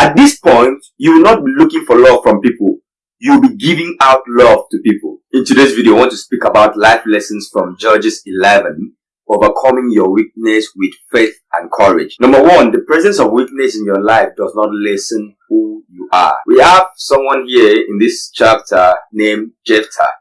At this point, you will not be looking for love from people. You'll be giving out love to people. In today's video, I want to speak about life lessons from Judges 11, overcoming your weakness with faith and courage. Number one, the presence of weakness in your life does not lessen who you are. We have someone here in this chapter named Jephthah.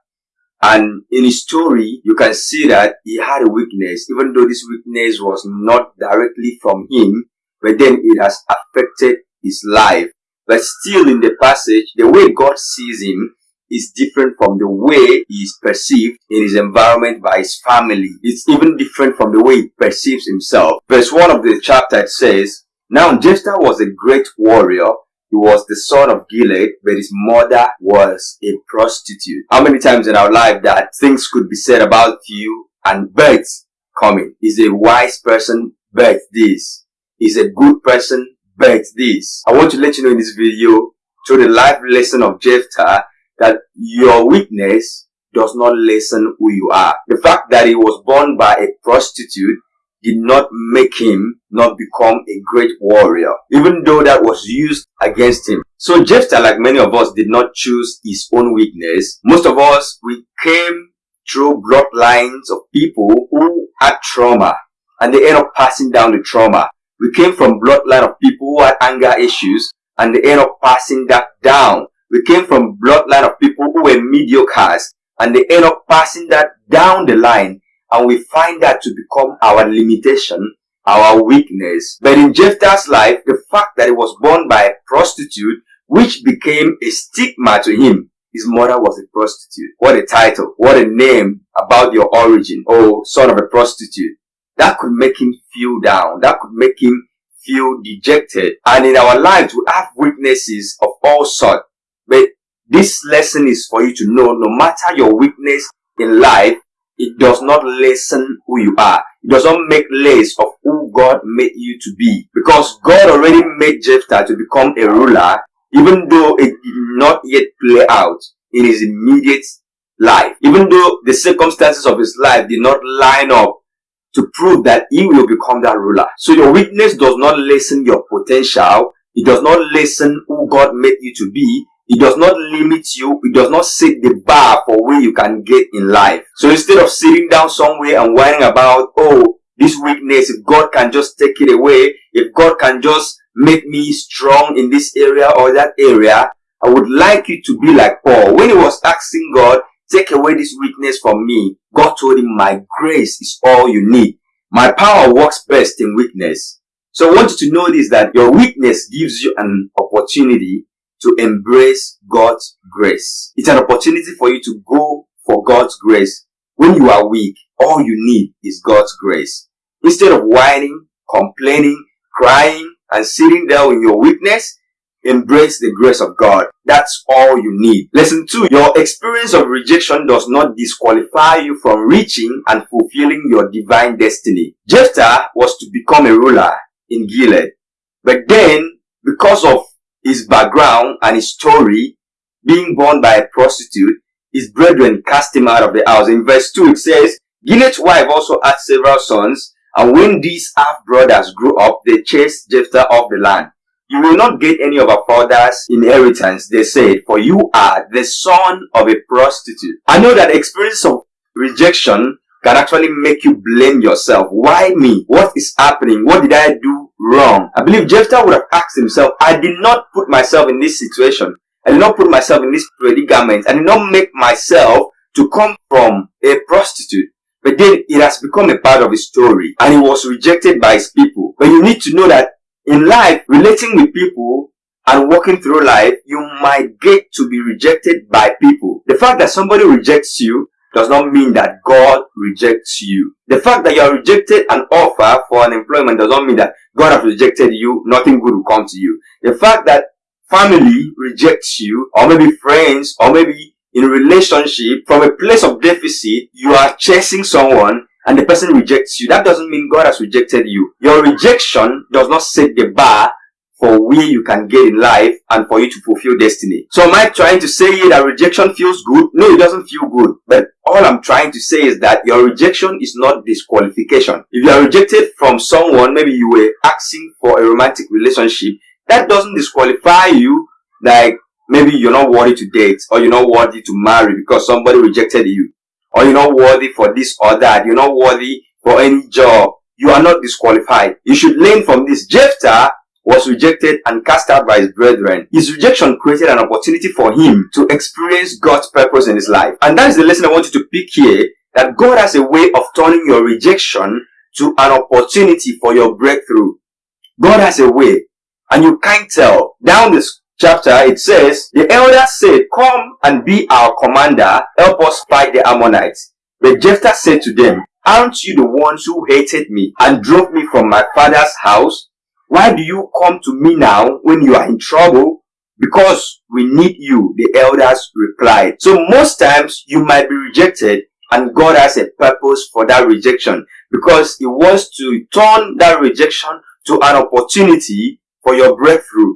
And in his story, you can see that he had a weakness, even though this weakness was not directly from him, but then it has affected his life. But still in the passage, the way God sees him is different from the way he is perceived in his environment by his family. It's even different from the way he perceives himself. Verse 1 of the chapter says, Now Jephthah was a great warrior. He was the son of Gilead, but his mother was a prostitute. How many times in our life that things could be said about you and birds coming? Is a wise person birth this? Is a good person but this, I want to let you know in this video, through the life lesson of Jephthah, that your weakness does not lessen who you are. The fact that he was born by a prostitute did not make him not become a great warrior, even though that was used against him. So Jephthah, like many of us, did not choose his own weakness. Most of us, we came through bloodlines of people who had trauma and they end up passing down the trauma. We came from bloodline of people who had anger issues and they end up passing that down. We came from bloodline of people who were mediocres and they end up passing that down the line and we find that to become our limitation, our weakness. But in Jephthah's life, the fact that he was born by a prostitute, which became a stigma to him, his mother was a prostitute. What a title. What a name about your origin. Oh, son of a prostitute that could make him feel down. That could make him feel dejected. And in our lives, we have weaknesses of all sorts. But this lesson is for you to know, no matter your weakness in life, it does not lessen who you are. It does not make less of who God made you to be. Because God already made Jephthah to become a ruler, even though it did not yet play out in his immediate life. Even though the circumstances of his life did not line up to prove that he will become that ruler. So your weakness does not lessen your potential. It does not lessen who God made you to be. It does not limit you. It does not set the bar for where you can get in life. So instead of sitting down somewhere and whining about, oh, this weakness, if God can just take it away, if God can just make me strong in this area or that area, I would like you to be like Paul. When he was asking God, Take away this weakness from me. God told him, my grace is all you need. My power works best in weakness. So I want you to know this, that your weakness gives you an opportunity to embrace God's grace. It's an opportunity for you to go for God's grace. When you are weak, all you need is God's grace. Instead of whining, complaining, crying, and sitting there in your weakness, Embrace the grace of God. That's all you need. Lesson 2. Your experience of rejection does not disqualify you from reaching and fulfilling your divine destiny. Jephthah was to become a ruler in Gilead. But then, because of his background and his story, being born by a prostitute, his brethren cast him out of the house. In verse 2 it says, Gilead's wife also had several sons, and when these half-brothers grew up, they chased Jephthah off the land. You will not get any of our father's inheritance, they said, for you are the son of a prostitute. I know that experience of rejection can actually make you blame yourself. Why me? What is happening? What did I do wrong? I believe Jephthah would have asked himself, I did not put myself in this situation. I did not put myself in this predicament. I did not make myself to come from a prostitute. But then it has become a part of his story and he was rejected by his people. But you need to know that in life, relating with people and walking through life, you might get to be rejected by people. The fact that somebody rejects you does not mean that God rejects you. The fact that you are rejected an offer for an employment does not mean that God has rejected you, nothing good will come to you. The fact that family rejects you, or maybe friends, or maybe in relationship, from a place of deficit, you are chasing someone and the person rejects you, that doesn't mean God has rejected you. Your rejection does not set the bar for where you can get in life and for you to fulfill destiny. So am I trying to say that rejection feels good? No, it doesn't feel good. But all I'm trying to say is that your rejection is not disqualification. If you are rejected from someone, maybe you were asking for a romantic relationship, that doesn't disqualify you like maybe you're not worthy to date or you're not worthy to marry because somebody rejected you or you're not worthy for this or that. You're not worthy for any job. You are not disqualified. You should learn from this. Jephthah was rejected and cast out by his brethren. His rejection created an opportunity for him to experience God's purpose in his life. And that is the lesson I want you to pick here, that God has a way of turning your rejection to an opportunity for your breakthrough. God has a way, and you can't tell. Down this chapter, it says, The elders said, Come and be our commander, help us fight the Ammonites. But Jephthah said to them, Aren't you the ones who hated me and drove me from my father's house? Why do you come to me now when you are in trouble? Because we need you, the elders replied. So most times you might be rejected and God has a purpose for that rejection because he wants to turn that rejection to an opportunity for your breakthrough.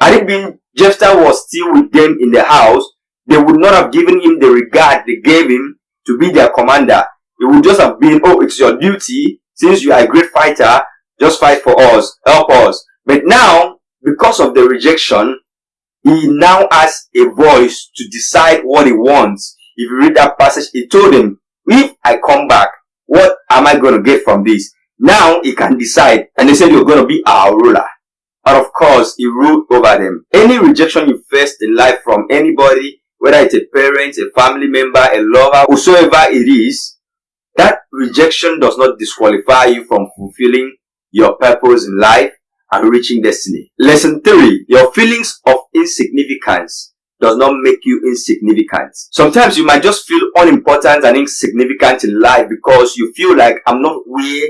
Had it been Jephthah was still with them in the house, they would not have given him the regard they gave him to be their commander. It would just have been, oh, it's your duty. Since you are a great fighter, just fight for us. Help us. But now, because of the rejection, he now has a voice to decide what he wants. If you read that passage, he told him, if I come back, what am I going to get from this? Now he can decide. And they said, you're going to be our ruler. And of course, he ruled over them. Any rejection you faced in life from anybody, whether it's a parent, a family member, a lover, whosoever it is, that rejection does not disqualify you from fulfilling your purpose in life and reaching destiny. Lesson 3. Your feelings of insignificance does not make you insignificant. Sometimes you might just feel unimportant and insignificant in life because you feel like I'm not where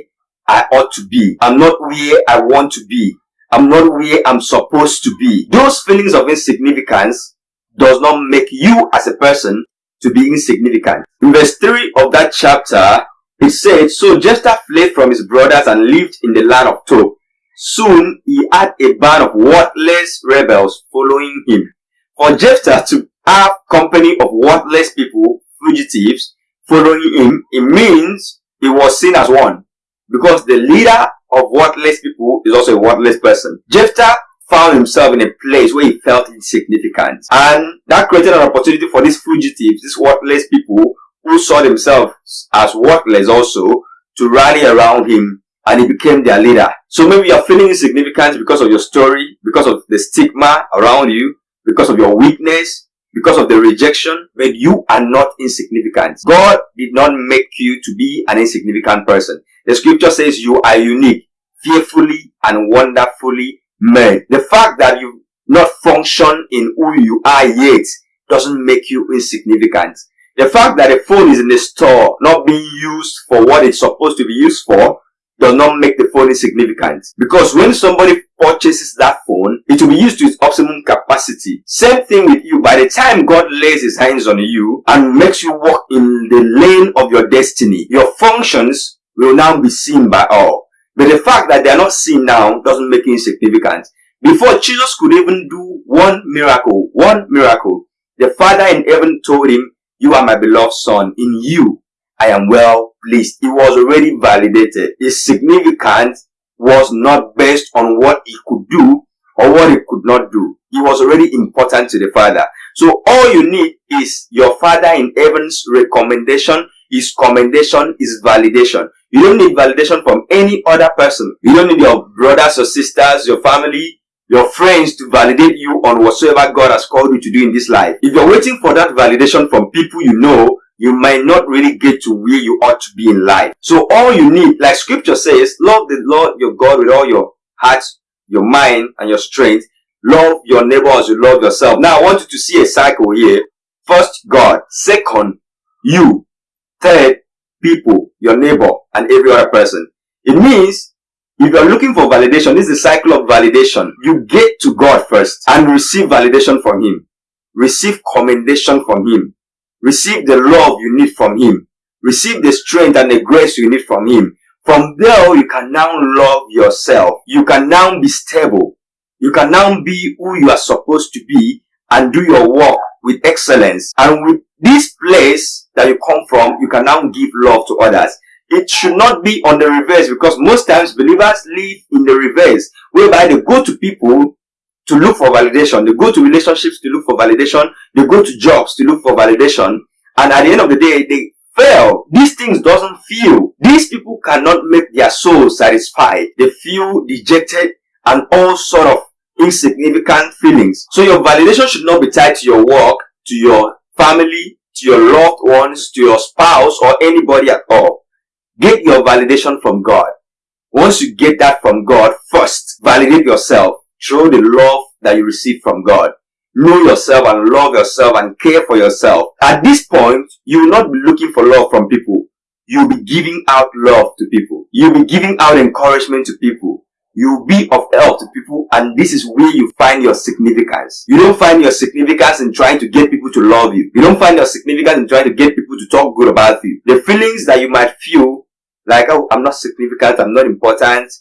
I ought to be. I'm not where I want to be. I'm not where I'm supposed to be. Those feelings of insignificance does not make you as a person to be insignificant. In verse 3 of that chapter, it said, So Jephthah fled from his brothers and lived in the land of Tob. Soon he had a band of worthless rebels following him. For Jephthah to have company of worthless people, fugitives, following him, it means he was seen as one. Because the leader of worthless people is also a worthless person. Jephthah found himself in a place where he felt insignificant. And that created an opportunity for these fugitives, these worthless people who saw themselves as worthless also to rally around him and he became their leader. So maybe you're feeling insignificant because of your story, because of the stigma around you, because of your weakness, because of the rejection, but you are not insignificant. God did not make you to be an insignificant person. The scripture says you are unique, fearfully and wonderfully made. The fact that you not function in who you are yet doesn't make you insignificant. The fact that a phone is in the store not being used for what it's supposed to be used for does not make the phone insignificant. Because when somebody purchases that phone, it will be used to its optimum capacity. Same thing with you. By the time God lays his hands on you and makes you walk in the lane of your destiny, your functions will now be seen by all. But the fact that they are not seen now doesn't make it insignificant. Before Jesus could even do one miracle, one miracle, the Father in heaven told him, you are my beloved son. In you, I am well pleased. It was already validated. His significance was not based on what he could do or what he could not do. He was already important to the Father. So all you need is your Father in heaven's recommendation, his commendation, his validation. You don't need validation from any other person. You don't need your brothers or sisters, your family, your friends to validate you on whatsoever God has called you to do in this life. If you're waiting for that validation from people you know, you might not really get to where you ought to be in life. So all you need, like scripture says, love the Lord your God with all your heart, your mind, and your strength. Love your neighbor as you love yourself. Now I want you to see a cycle here. First, God. Second, you. Third, people, your neighbor, and every other person. It means if you're looking for validation, this is the cycle of validation. You get to God first and receive validation from Him. Receive commendation from Him. Receive the love you need from Him. Receive the strength and the grace you need from Him. From there, you can now love yourself. You can now be stable. You can now be who you are supposed to be and do your work with excellence. And with this place that you come from, you can now give love to others. It should not be on the reverse because most times believers live in the reverse, whereby they go to people to look for validation. They go to relationships to look for validation. They go to jobs to look for validation. And at the end of the day, they fail. These things doesn't feel. These people cannot make their soul satisfied. They feel dejected and all sort of insignificant feelings. So your validation should not be tied to your work, to your family, to your loved ones, to your spouse or anybody at all. Get your validation from God. Once you get that from God, first validate yourself through the love that you receive from God. Know yourself and love yourself and care for yourself. At this point, you will not be looking for love from people. You'll be giving out love to people. You'll be giving out encouragement to people. You'll be of help to people and this is where you find your significance. You don't find your significance in trying to get people to love you. You don't find your significance in trying to get people to talk good about you. The feelings that you might feel like, oh, I'm not significant, I'm not important,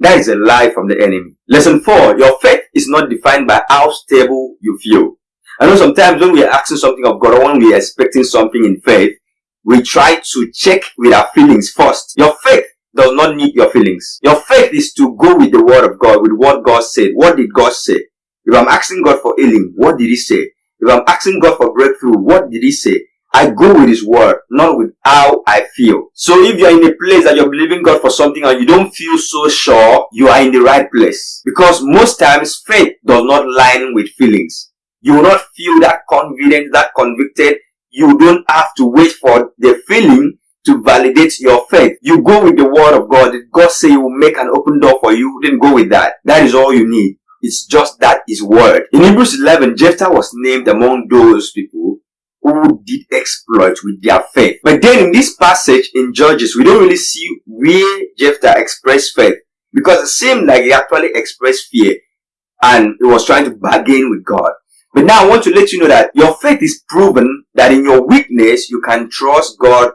that is a lie from the enemy. Lesson 4. Your faith is not defined by how stable you feel. I know sometimes when we are asking something of God or when we are expecting something in faith, we try to check with our feelings first. Your faith does not need your feelings. Your faith is to go with the word of God, with what God said. What did God say? If I'm asking God for healing, what did he say? If I'm asking God for breakthrough, what did he say? I go with his word, not with how I feel. So if you're in a place that you're believing God for something and you don't feel so sure, you are in the right place. Because most times faith does not line with feelings. You will not feel that confident, that convicted. You don't have to wait for the feeling to validate your faith. You go with the word of God. Did God say he will make an open door for you? Then go with that. That is all you need. It's just that is word. In Hebrews 11, Jephthah was named among those people who did exploit with their faith. But then in this passage in Judges, we don't really see where Jephthah expressed faith because it seemed like he actually expressed fear and he was trying to bargain with God. But now I want to let you know that your faith is proven that in your weakness, you can trust God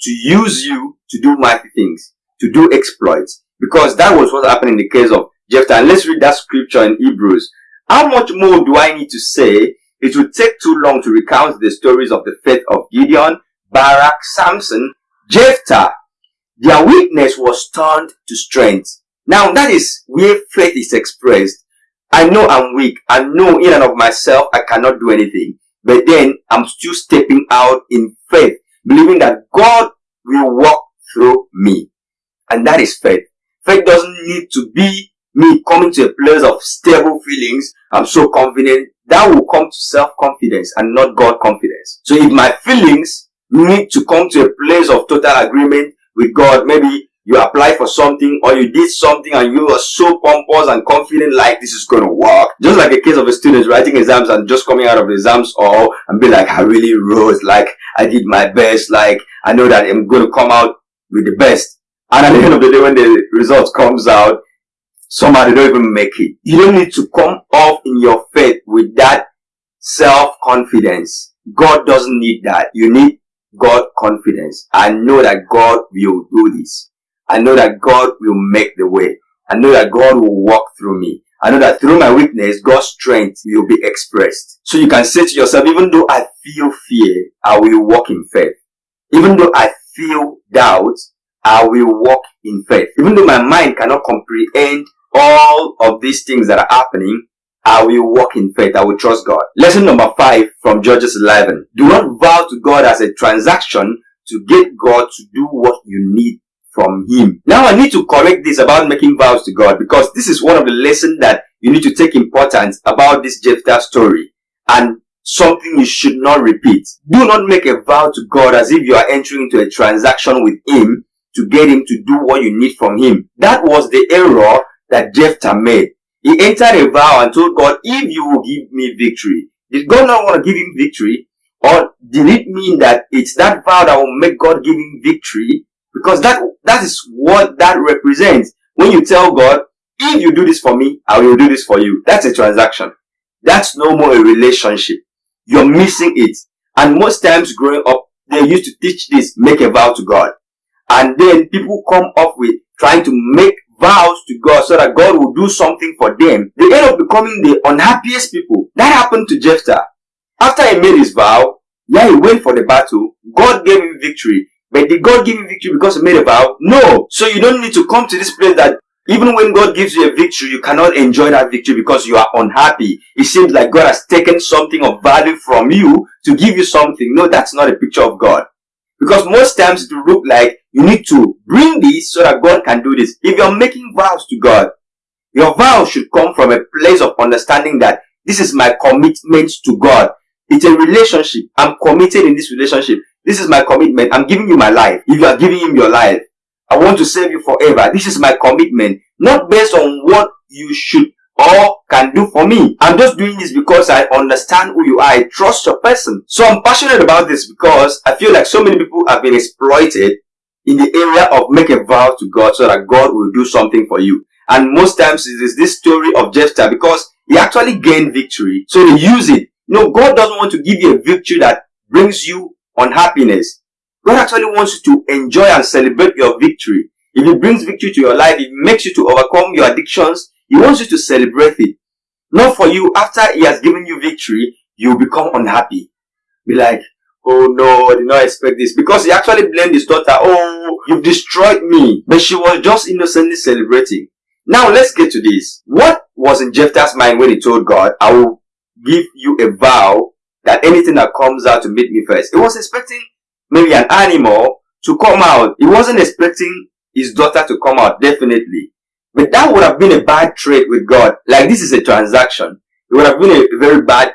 to use you to do mighty things, to do exploits. Because that was what happened in the case of Jephthah. And let's read that scripture in Hebrews. How much more do I need to say it would take too long to recount the stories of the faith of Gideon, Barak, Samson, Jephthah. Their weakness was turned to strength. Now that is where faith is expressed. I know I'm weak. I know in and of myself I cannot do anything. But then I'm still stepping out in faith, believing that God will walk through me. And that is faith. Faith doesn't need to be me coming to a place of stable feelings. I'm so confident that will come to self-confidence and not God confidence. So if my feelings need to come to a place of total agreement with God, maybe you apply for something or you did something and you are so pompous and confident like this is going to work. Just like a case of a student writing exams and just coming out of exams or and be like, I really wrote, like I did my best, like I know that I'm going to come out with the best. And at the end of the day, when the results comes out, Somebody don't even make it. You don't need to come off in your faith with that self-confidence. God doesn't need that. You need God confidence. I know that God will do this. I know that God will make the way. I know that God will walk through me. I know that through my weakness, God's strength will be expressed. So you can say to yourself, even though I feel fear, I will walk in faith. Even though I feel doubt, I will walk in faith. Even though my mind cannot comprehend all of these things that are happening, I will walk in faith. I will trust God. Lesson number five from Judges 11. Do not vow to God as a transaction to get God to do what you need from Him. Now I need to correct this about making vows to God because this is one of the lessons that you need to take importance about this Jephthah story and something you should not repeat. Do not make a vow to God as if you are entering into a transaction with Him to get Him to do what you need from Him. That was the error that Jephthah made. He entered a vow and told God, if you will give me victory. Did God not want to give him victory? Or did it mean that it's that vow that will make God give him victory? Because that, that is what that represents. When you tell God, if you do this for me, I will do this for you. That's a transaction. That's no more a relationship. You're missing it. And most times growing up, they used to teach this, make a vow to God. And then people come up with trying to make vows to God so that God will do something for them, they end up becoming the unhappiest people. That happened to Jephthah. After he made his vow, yeah, he went for the battle. God gave him victory. But did God give you victory because he made a vow? No. So you don't need to come to this place that Even when God gives you a victory, you cannot enjoy that victory because you are unhappy. It seems like God has taken something of value from you to give you something. No, that's not a picture of God. Because most times it will look like you need to bring this so that God can do this. If you're making vows to God, your vow should come from a place of understanding that this is my commitment to God. It's a relationship. I'm committed in this relationship. This is my commitment. I'm giving you my life. If you are giving him your life, I want to save you forever. This is my commitment. Not based on what you should or can do for me. I'm just doing this because I understand who you are. I trust your person. So I'm passionate about this because I feel like so many people have been exploited in the area of make a vow to God so that God will do something for you. And most times it is this story of Jephthah because he actually gained victory. So they use it. Know, God doesn't want to give you a victory that brings you unhappiness. God actually wants you to enjoy and celebrate your victory. If it brings victory to your life, it makes you to overcome your addictions. He wants you to celebrate it. Not for you, after he has given you victory, you become unhappy. Be like, oh no, I did not expect this. Because he actually blamed his daughter, oh, you've destroyed me. But she was just innocently celebrating. Now let's get to this. What was in Jephthah's mind when he told God, I will give you a vow that anything that comes out to meet me first? He was expecting maybe an animal to come out. He wasn't expecting his daughter to come out, definitely. But that would have been a bad trade with God. Like this is a transaction. It would have been a very bad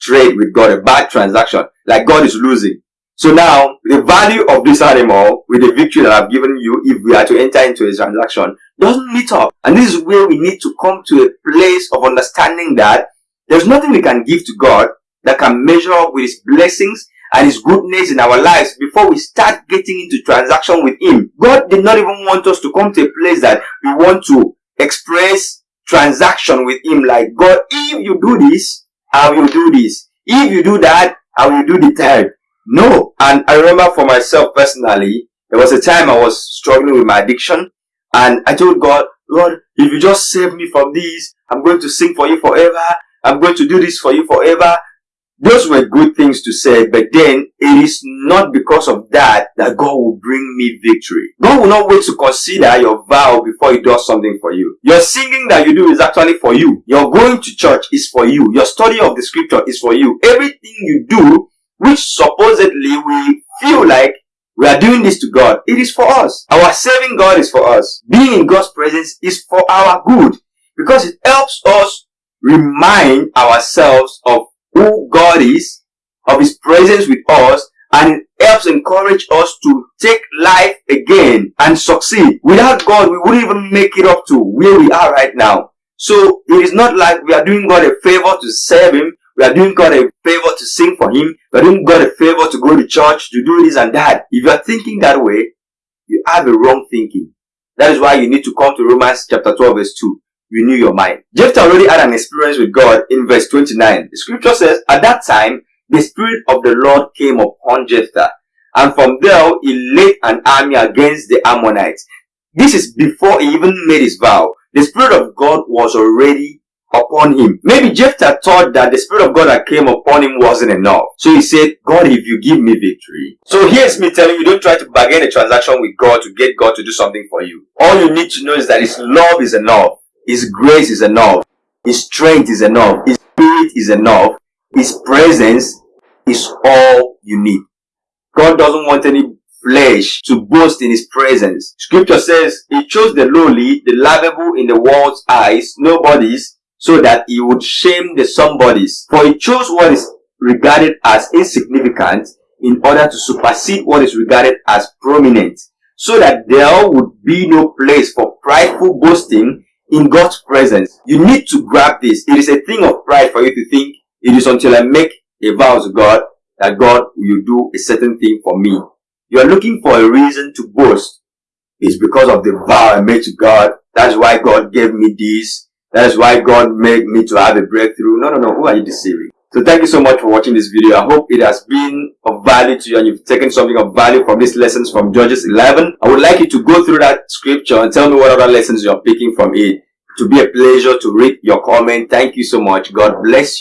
trade with God, a bad transaction. Like God is losing. So now, the value of this animal with the victory that I've given you, if we are to enter into a transaction, doesn't meet up. And this is where we need to come to a place of understanding that there's nothing we can give to God that can measure up with His blessings and His goodness in our lives before we start getting into transaction with Him. God did not even want us to come to a place that we want to express transaction with Him like, God, if you do this, I will do this. If you do that, I will do the third. No. And I remember for myself personally, there was a time I was struggling with my addiction and I told God, Lord, if you just save me from this, I'm going to sing for you forever. I'm going to do this for you forever. Those were good things to say, but then it is not because of that that God will bring me victory. God will not wait to consider your vow before he does something for you. Your singing that you do is actually for you. Your going to church is for you. Your study of the scripture is for you. Everything you do which supposedly we feel like we are doing this to God. It is for us. Our serving God is for us. Being in God's presence is for our good because it helps us remind ourselves of who God is, of His presence with us, and helps encourage us to take life again and succeed. Without God, we wouldn't even make it up to where we are right now. So it is not like we are doing God a favor to serve Him. We are doing God a favor to sing for Him. We are doing God a favor to go to church, to do this and that. If you are thinking that way, you have a wrong thinking. That is why you need to come to Romans chapter 12 verse 2. Renew your mind. Jephthah already had an experience with God in verse 29. The scripture says, At that time, the Spirit of the Lord came upon Jephthah. And from there, he led an army against the Ammonites. This is before he even made his vow. The Spirit of God was already upon him. Maybe Jephthah thought that the Spirit of God that came upon him wasn't enough. So he said, God, if you give me victory. So here's me telling you, don't try to bargain a transaction with God to get God to do something for you. All you need to know is that His love is enough. His grace is enough. His strength is enough. His spirit is enough. His presence is all you need. God doesn't want any flesh to boast in his presence. Scripture says he chose the lowly, the lovable in the world's eyes, nobodies, so that he would shame the somebodies. For he chose what is regarded as insignificant in order to supersede what is regarded as prominent, so that there would be no place for prideful boasting in God's presence. You need to grab this. It is a thing of pride for you to think it is until I make a vow to God that God will do a certain thing for me. You are looking for a reason to boast. It's because of the vow I made to God. That's why God gave me this. That's why God made me to have a breakthrough. No, no, no. Who are you deceiving? So thank you so much for watching this video. I hope it has been of value to you and you've taken something of value from these lessons from Judges 11. I would like you to go through that scripture and tell me what other lessons you're picking from it. To be a pleasure to read your comment. Thank you so much. God bless you.